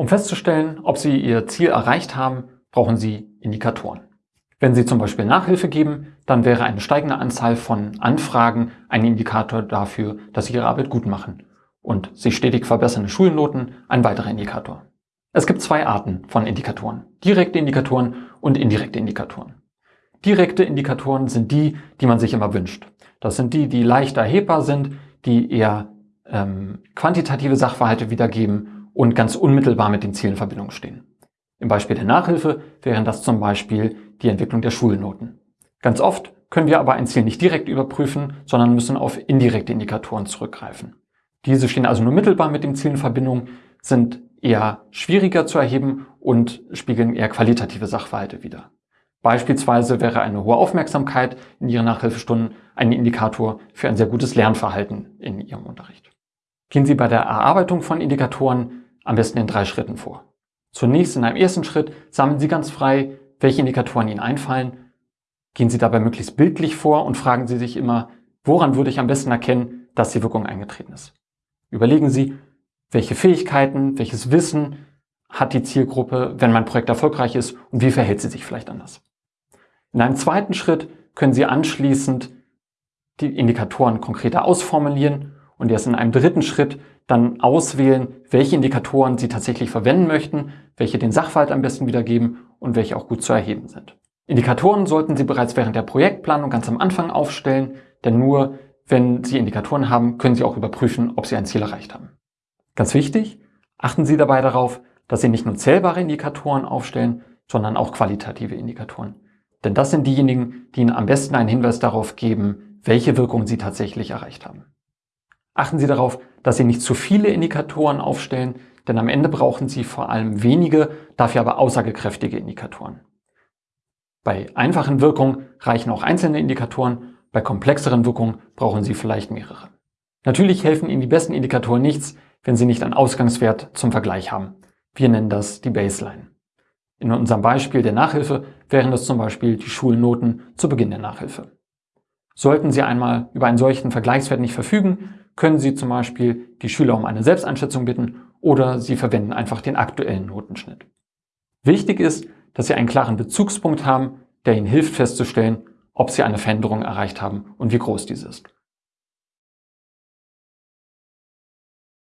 Um festzustellen, ob Sie Ihr Ziel erreicht haben, brauchen Sie Indikatoren. Wenn Sie zum Beispiel Nachhilfe geben, dann wäre eine steigende Anzahl von Anfragen ein Indikator dafür, dass Sie Ihre Arbeit gut machen. Und sich stetig verbessernde Schulnoten ein weiterer Indikator. Es gibt zwei Arten von Indikatoren. Direkte Indikatoren und indirekte Indikatoren. Direkte Indikatoren sind die, die man sich immer wünscht. Das sind die, die leicht erhebbar sind, die eher ähm, quantitative Sachverhalte wiedergeben und ganz unmittelbar mit den Zielen in Verbindung stehen. Im Beispiel der Nachhilfe wären das zum Beispiel die Entwicklung der Schulnoten. Ganz oft können wir aber ein Ziel nicht direkt überprüfen, sondern müssen auf indirekte Indikatoren zurückgreifen. Diese stehen also nur mittelbar mit dem Ziel in Verbindung, sind eher schwieriger zu erheben und spiegeln eher qualitative Sachverhalte wider. Beispielsweise wäre eine hohe Aufmerksamkeit in Ihren Nachhilfestunden ein Indikator für ein sehr gutes Lernverhalten in Ihrem Unterricht. Gehen Sie bei der Erarbeitung von Indikatoren am besten in drei Schritten vor. Zunächst in einem ersten Schritt sammeln Sie ganz frei, welche Indikatoren Ihnen einfallen. Gehen Sie dabei möglichst bildlich vor und fragen Sie sich immer, woran würde ich am besten erkennen, dass die Wirkung eingetreten ist. Überlegen Sie, welche Fähigkeiten, welches Wissen hat die Zielgruppe, wenn mein Projekt erfolgreich ist und wie verhält sie sich vielleicht anders. In einem zweiten Schritt können Sie anschließend die Indikatoren konkreter ausformulieren und erst in einem dritten Schritt dann auswählen, welche Indikatoren Sie tatsächlich verwenden möchten, welche den Sachverhalt am besten wiedergeben und welche auch gut zu erheben sind. Indikatoren sollten Sie bereits während der Projektplanung ganz am Anfang aufstellen, denn nur wenn Sie Indikatoren haben, können Sie auch überprüfen, ob Sie ein Ziel erreicht haben. Ganz wichtig, achten Sie dabei darauf, dass Sie nicht nur zählbare Indikatoren aufstellen, sondern auch qualitative Indikatoren. Denn das sind diejenigen, die Ihnen am besten einen Hinweis darauf geben, welche Wirkung Sie tatsächlich erreicht haben. Achten Sie darauf, dass Sie nicht zu viele Indikatoren aufstellen, denn am Ende brauchen Sie vor allem wenige, dafür aber aussagekräftige Indikatoren. Bei einfachen Wirkungen reichen auch einzelne Indikatoren, bei komplexeren Wirkungen brauchen Sie vielleicht mehrere. Natürlich helfen Ihnen die besten Indikatoren nichts, wenn Sie nicht einen Ausgangswert zum Vergleich haben. Wir nennen das die Baseline. In unserem Beispiel der Nachhilfe wären das zum Beispiel die Schulnoten zu Beginn der Nachhilfe. Sollten Sie einmal über einen solchen Vergleichswert nicht verfügen, können Sie zum Beispiel die Schüler um eine Selbsteinschätzung bitten oder Sie verwenden einfach den aktuellen Notenschnitt. Wichtig ist, dass Sie einen klaren Bezugspunkt haben, der Ihnen hilft festzustellen, ob Sie eine Veränderung erreicht haben und wie groß diese ist.